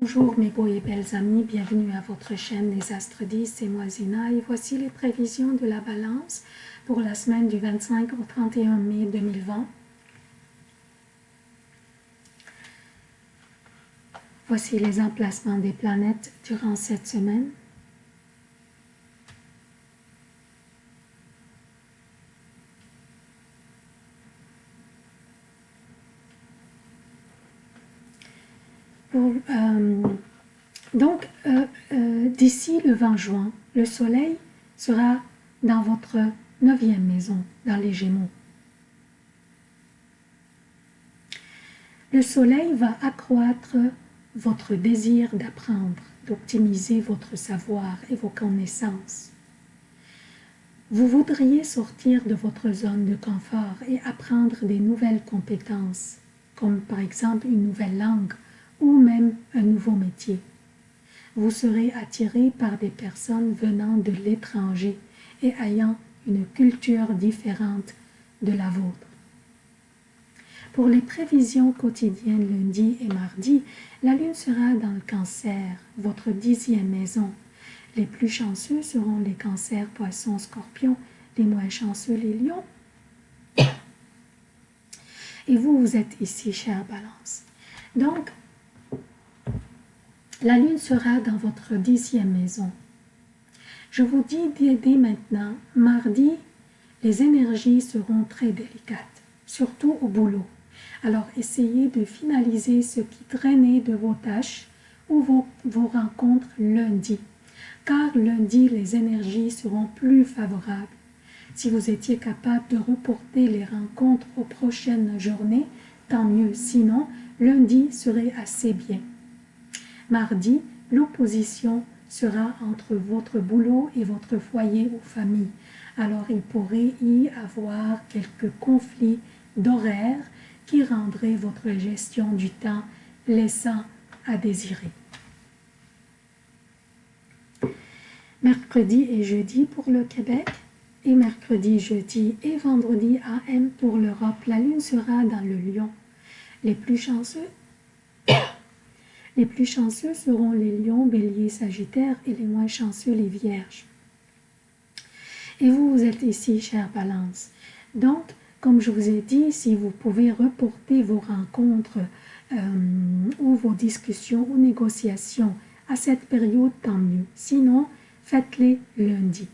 Bonjour mes beaux et belles amis, bienvenue à votre chaîne Les Astres 10, c'est moi Zina et voici les prévisions de la balance pour la semaine du 25 au 31 mai 2020. Voici les emplacements des planètes durant cette semaine. Euh, donc, euh, euh, d'ici le 20 juin, le soleil sera dans votre neuvième maison, dans les Gémeaux. Le soleil va accroître votre désir d'apprendre, d'optimiser votre savoir et vos connaissances. Vous voudriez sortir de votre zone de confort et apprendre des nouvelles compétences, comme par exemple une nouvelle langue ou même un nouveau métier. Vous serez attiré par des personnes venant de l'étranger et ayant une culture différente de la vôtre. Pour les prévisions quotidiennes lundi et mardi, la lune sera dans le cancer, votre dixième maison. Les plus chanceux seront les cancers, poissons, scorpions, les moins chanceux les lions. Et vous, vous êtes ici, chère balance. Donc, la lune sera dans votre dixième maison. Je vous dis dès maintenant, mardi, les énergies seront très délicates, surtout au boulot. Alors essayez de finaliser ce qui traînait de vos tâches ou vos, vos rencontres lundi, car lundi les énergies seront plus favorables. Si vous étiez capable de reporter les rencontres aux prochaines journées, tant mieux, sinon lundi serait assez bien. Mardi, l'opposition sera entre votre boulot et votre foyer ou famille. Alors il pourrait y avoir quelques conflits d'horaire qui rendraient votre gestion du temps laissant à désirer. Mercredi et jeudi pour le Québec et mercredi, jeudi et vendredi AM pour l'Europe. La lune sera dans le lion. Les plus chanceux les plus chanceux seront les lions, béliers, sagittaires et les moins chanceux les vierges. Et vous, vous êtes ici, chère balance. Donc, comme je vous ai dit, si vous pouvez reporter vos rencontres euh, ou vos discussions ou négociations à cette période, tant mieux. Sinon, faites-les lundi.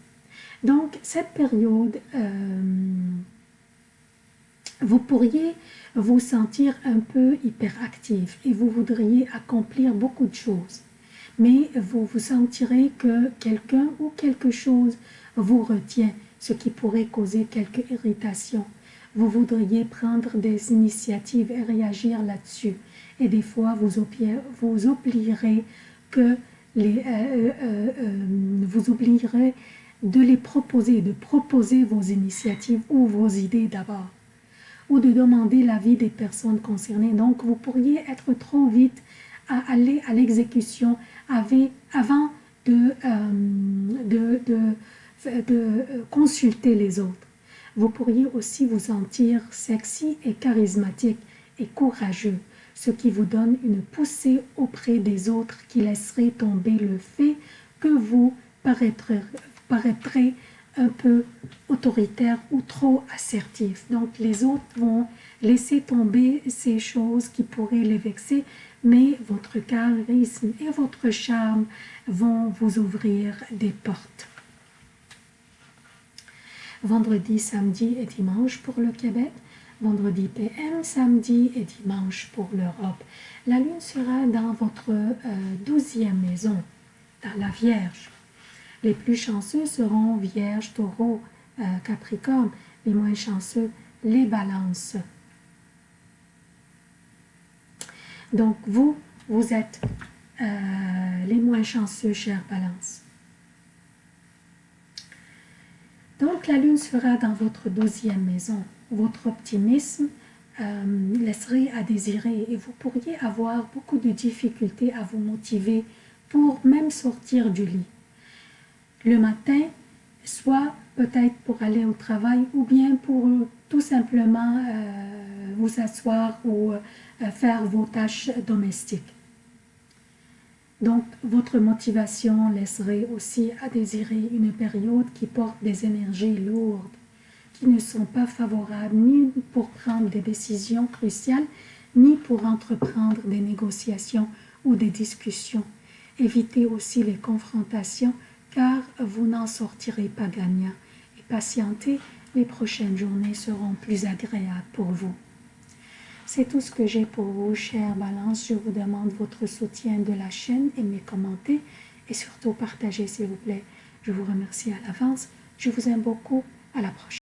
Donc, cette période, euh, vous pourriez vous sentir un peu hyperactif et vous voudriez accomplir beaucoup de choses. Mais vous vous sentirez que quelqu'un ou quelque chose vous retient, ce qui pourrait causer quelque irritation. Vous voudriez prendre des initiatives et réagir là-dessus. Et des fois, vous, oublierez que euh, euh, euh, vous oublierez de les proposer, de proposer vos initiatives ou vos idées d'abord ou de demander l'avis des personnes concernées. Donc, vous pourriez être trop vite à aller à l'exécution avant de, euh, de, consulter les autres. Vous pourriez aussi vous sentir sexy et charismatique et courageux, ce qui vous donne une poussée auprès des autres qui laisserait tomber le fait que vous paraîtrez un peu autoritaire ou trop assertif. Donc les autres vont laisser tomber ces choses qui pourraient les vexer, mais votre charisme et votre charme vont vous ouvrir des portes. Vendredi, samedi et dimanche pour le Québec, vendredi PM, samedi et dimanche pour l'Europe. La lune sera dans votre euh, douzième maison, dans la Vierge. Les plus chanceux seront Vierge, Taureau, euh, Capricorne. Les moins chanceux, les balances. Donc, vous, vous êtes euh, les moins chanceux, chers balances. Donc, la lune sera dans votre douzième maison. Votre optimisme euh, laisserait à désirer et vous pourriez avoir beaucoup de difficultés à vous motiver pour même sortir du lit le matin, soit peut-être pour aller au travail ou bien pour tout simplement euh, vous asseoir ou euh, faire vos tâches domestiques. Donc, votre motivation laisserait aussi à désirer une période qui porte des énergies lourdes, qui ne sont pas favorables ni pour prendre des décisions cruciales, ni pour entreprendre des négociations ou des discussions. Évitez aussi les confrontations vous n'en sortirez pas gagnant et patientez, les prochaines journées seront plus agréables pour vous. C'est tout ce que j'ai pour vous, chère Balance. Je vous demande votre soutien de la chaîne, aimez, commentez et surtout partagez s'il vous plaît. Je vous remercie à l'avance. Je vous aime beaucoup. À la prochaine.